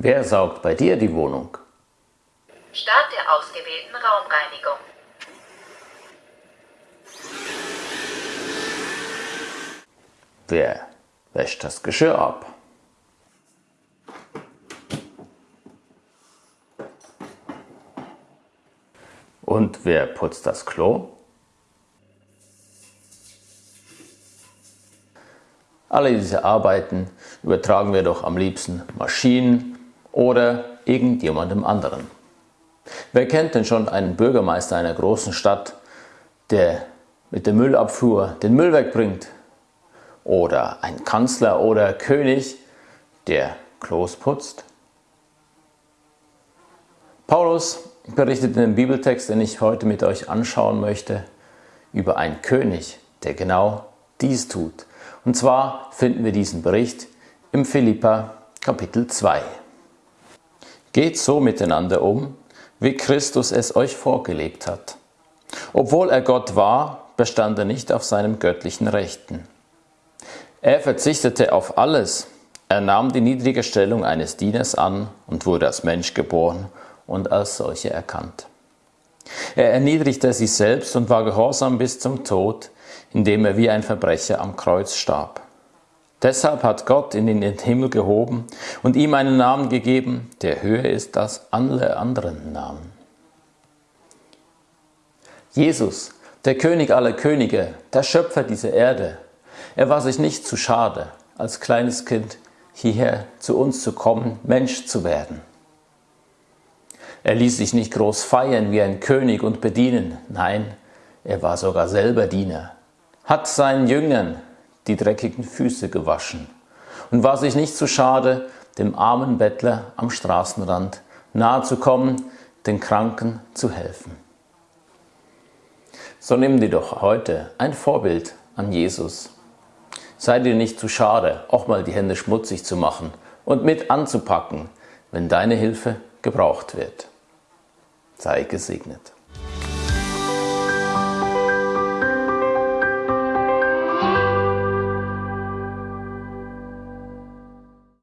Wer saugt bei dir die Wohnung? Start der ausgewählten Raumreinigung. Wer wäscht das Geschirr ab? Und wer putzt das Klo? Alle diese Arbeiten übertragen wir doch am liebsten Maschinen oder irgendjemandem anderen. Wer kennt denn schon einen Bürgermeister einer großen Stadt, der mit der Müllabfuhr den Müll wegbringt? Oder ein Kanzler oder König, der Klos putzt? Paulus berichtet in dem Bibeltext, den ich heute mit euch anschauen möchte, über einen König, der genau dies tut. Und zwar finden wir diesen Bericht im Philippa Kapitel 2. Geht so miteinander um, wie Christus es euch vorgelebt hat. Obwohl er Gott war, bestand er nicht auf seinem göttlichen Rechten. Er verzichtete auf alles, er nahm die niedrige Stellung eines Dieners an und wurde als Mensch geboren und als solche erkannt. Er erniedrigte sich selbst und war gehorsam bis zum Tod, indem er wie ein Verbrecher am Kreuz starb. Deshalb hat Gott ihn in den Himmel gehoben und ihm einen Namen gegeben, der höher ist als alle anderen Namen. Jesus, der König aller Könige, der Schöpfer dieser Erde, er war sich nicht zu schade, als kleines Kind hierher zu uns zu kommen, Mensch zu werden. Er ließ sich nicht groß feiern wie ein König und bedienen, nein, er war sogar selber Diener, hat seinen Jüngern die dreckigen Füße gewaschen und war sich nicht zu schade, dem armen Bettler am Straßenrand nahe zu kommen, den Kranken zu helfen. So nimm dir doch heute ein Vorbild an Jesus. Sei dir nicht zu schade, auch mal die Hände schmutzig zu machen und mit anzupacken, wenn deine Hilfe gebraucht wird. Sei gesegnet.